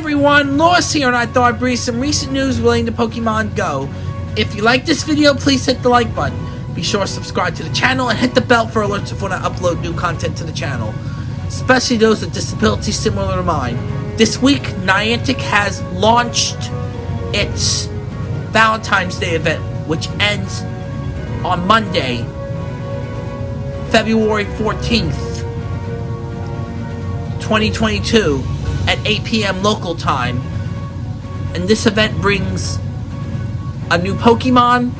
everyone, Lois here and I thought I'd bring some recent news relating to Pokemon Go. If you like this video, please hit the like button. Be sure to subscribe to the channel and hit the bell for alerts when I upload new content to the channel. Especially those with disabilities similar to mine. This week, Niantic has launched its Valentine's Day event, which ends on Monday, February 14th, 2022 at 8 p.m. local time. And this event brings a new Pokemon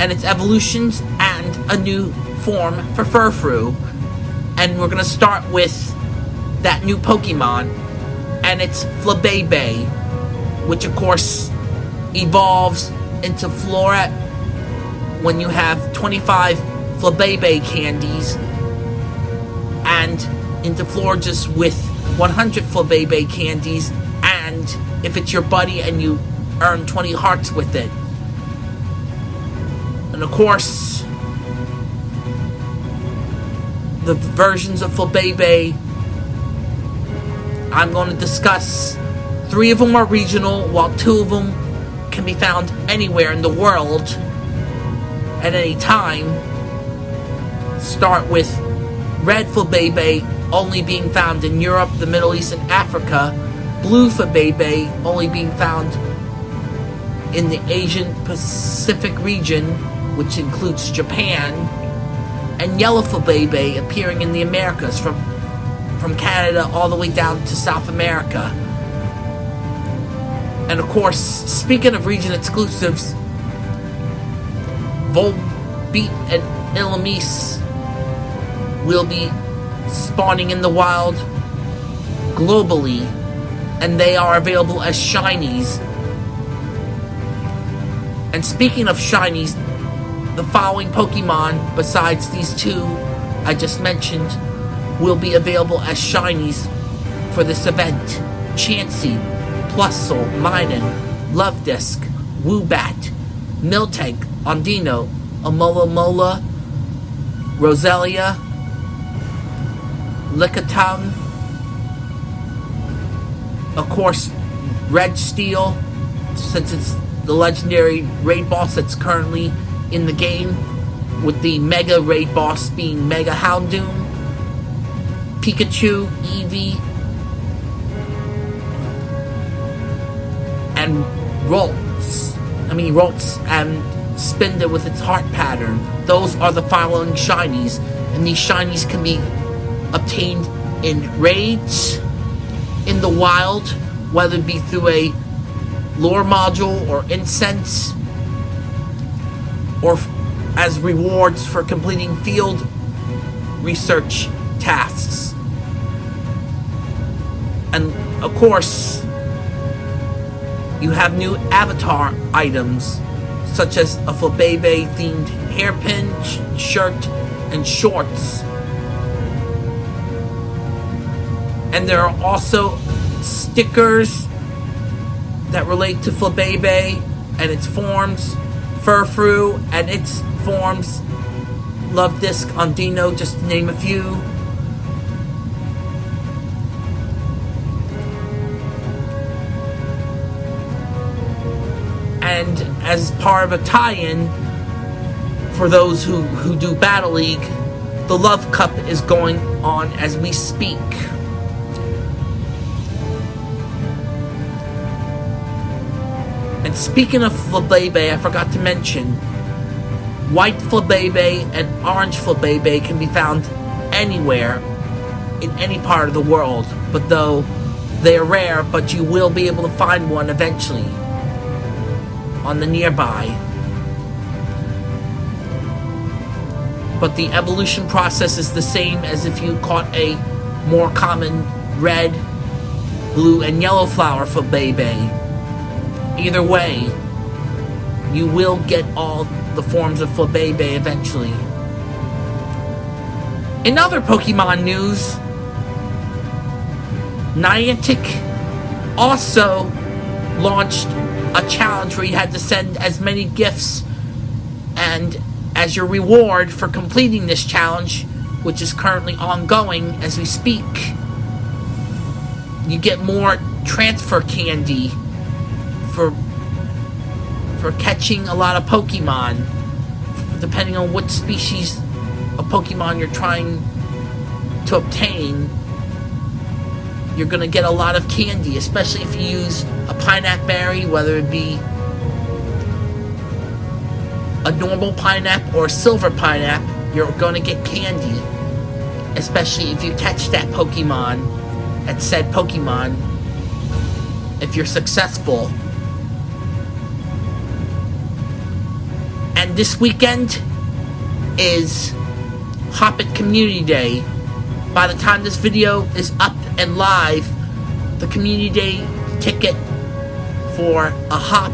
and its evolutions and a new form for Furfrou. And we're gonna start with that new Pokemon and it's Flabebe, which of course evolves into Floette when you have 25 Flabebe candies and into Florges with 100 Flabebe candies and if it's your buddy and you earn 20 hearts with it. And of course, the versions of Flabebe I'm going to discuss. Three of them are regional, while two of them can be found anywhere in the world at any time. Start with Red Flabebe only being found in Europe, the Middle East, and Africa. Blue Flabebe only being found in the Asian Pacific region, which includes Japan. And Yellow Flabebe appearing in the Americas from from Canada all the way down to South America. And of course, speaking of region exclusives, Volbeat and Illumise will be spawning in the wild globally, and they are available as shinies. And speaking of shinies, the following Pokemon, besides these two I just mentioned, will be available as shinies for this event. Chansey, Plusle, Minun, Luvdisc, Woobat, Miltank, Audino, Alomomola, Roselia, Lickitung, of course, Registeel, since it's the legendary raid boss that's currently in the game, with the Mega Raid boss being Mega Houndoom, Pikachu, Eevee, and Ralts. I mean, Ralts and Spinda with its heart pattern. Those are the following shinies, and these shinies can be obtained in raids, in the wild, whether it be through a lure module or incense, or as rewards for completing field research tasks. And of course, you have new avatar items such as a Flabebe themed hairpin, sh shirt, and shorts. And there are also stickers that relate to Flabebe and its forms, Furfrou and its forms, Luvdisc, Audino, just to name a few. And as part of a tie-in, for those who, who do Battle League, the Love Cup is going on as we speak. And speaking of Flabebe, I forgot to mention, white Flabebe and orange Flabebe can be found anywhere in any part of the world. But though they are rare, but you will be able to find one eventually on the nearby. But the evolution process is the same as if you caught a more common red, blue, and yellow flower for Flabebe. Either way, you will get all the forms of Flabebe eventually. In other Pokemon news, Niantic also launched a challenge where you had to send as many gifts and as your reward for completing this challenge, which is currently ongoing as we speak, you get more transfer candy for for catching a lot of Pokemon, depending on what species of Pokemon you're trying to obtain. You're gonna get a lot of candy, especially if you use a pineapple berry, whether it be a normal pineapple or a silver pineapple, you're gonna get candy. Especially if you catch that Pokemon, at said Pokemon, if you're successful. And this weekend is Hoppip Community Day. By the time this video is up and live, the Community Day ticket for a hop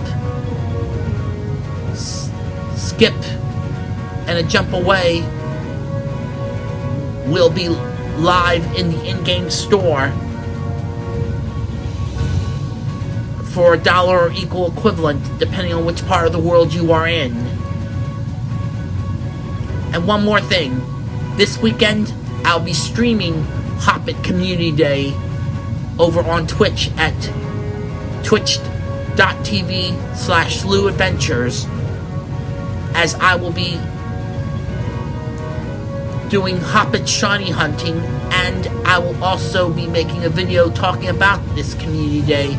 skip and a jump away will be live in the in-game store for a dollar or equal equivalent depending on which part of the world you are in. And one more thing. This weekend, I'll be streaming Hoppip Community Day over on Twitch at twitch.tv slash Adventures as I will be doing Hoppip Shiny hunting and I will also be making a video talking about this community day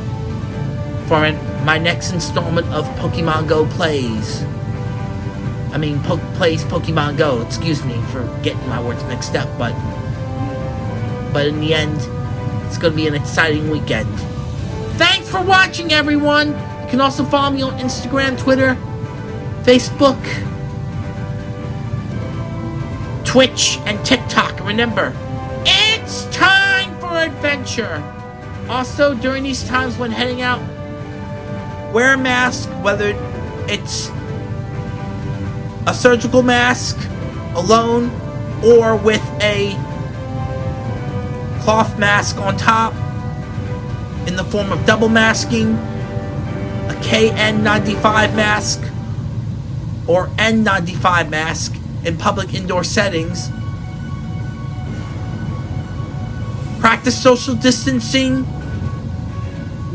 for my next installment of Pokemon Go Plays. I mean, po Plays Pokemon Go, excuse me for getting my words mixed up, but but in the end, it's going to be an exciting weekend. Thanks for watching, everyone! You can also follow me on Instagram, Twitter, Facebook, Twitch, and TikTok. Remember, it's time for adventure. Also, during these times when heading out, wear a mask, whether it's a surgical mask alone or with a cloth mask on top in the form of double masking, a KN95 mask, or N95 mask in public indoor settings. Practice social distancing.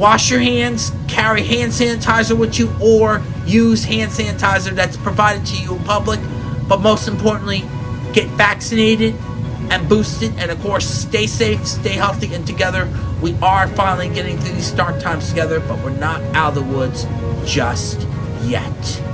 Wash your hands. Carry hand sanitizer with you or use hand sanitizer that's provided to you in public. But most importantly, get vaccinated and boosted. And of course, stay safe, stay healthy, and together we are finally getting through these dark times together, but we're not out of the woods just yet.